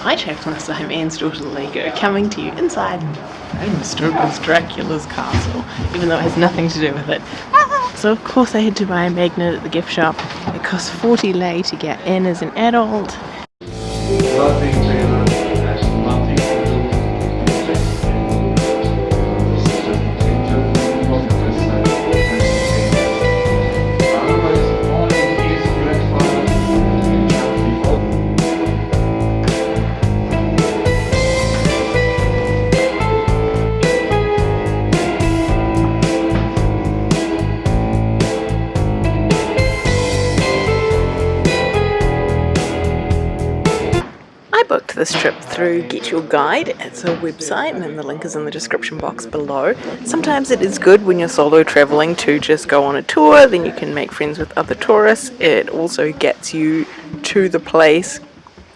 Hi Chaplains, I'm Anne's daughter Lego, coming to you inside Stoker's Dracula's castle, even though it has nothing to do with it. So of course I had to buy a magnet at the gift shop. It costs 40 lei to get in as an adult. This trip through Get Your Guide. It's a website and the link is in the description box below. Sometimes it is good when you're solo traveling to just go on a tour, then you can make friends with other tourists. It also gets you to the place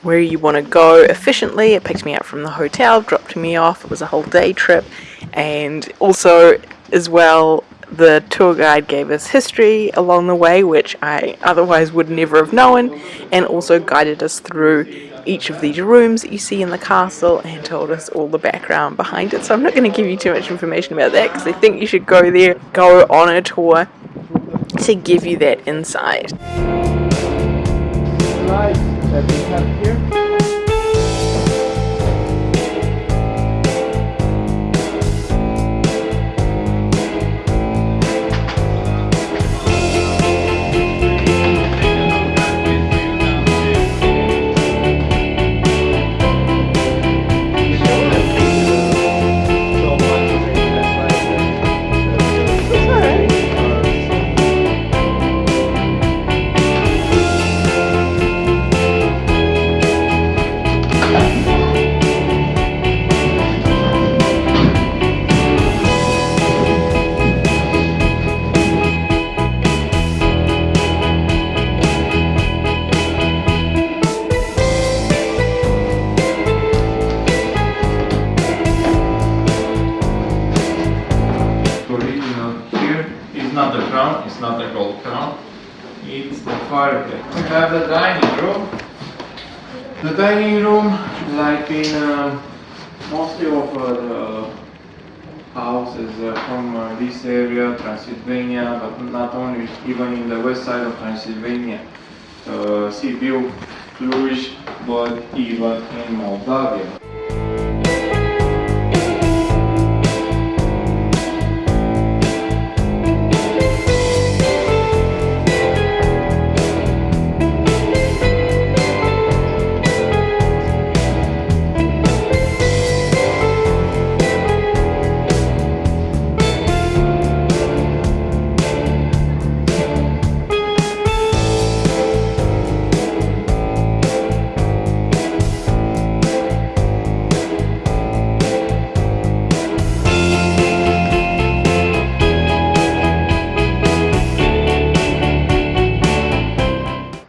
where you want to go efficiently. It picked me up from the hotel, dropped me off. It was a whole day trip and also as well the tour guide gave us history along the way, which I otherwise would never have known, and also guided us through each of these rooms that you see in the castle and told us all the background behind it. So I'm not going to give you too much information about that because I think you should go there, go on a tour to give you that insight. Right, not the crown, it's not the gold crown, it's the fireplace. We have the dining room. The dining room, like in uh, mostly of uh, the houses uh, from uh, this area, Transylvania, but not only, even in the west side of Transylvania, uh, Sibiu, Cluj, but even in Moldavia.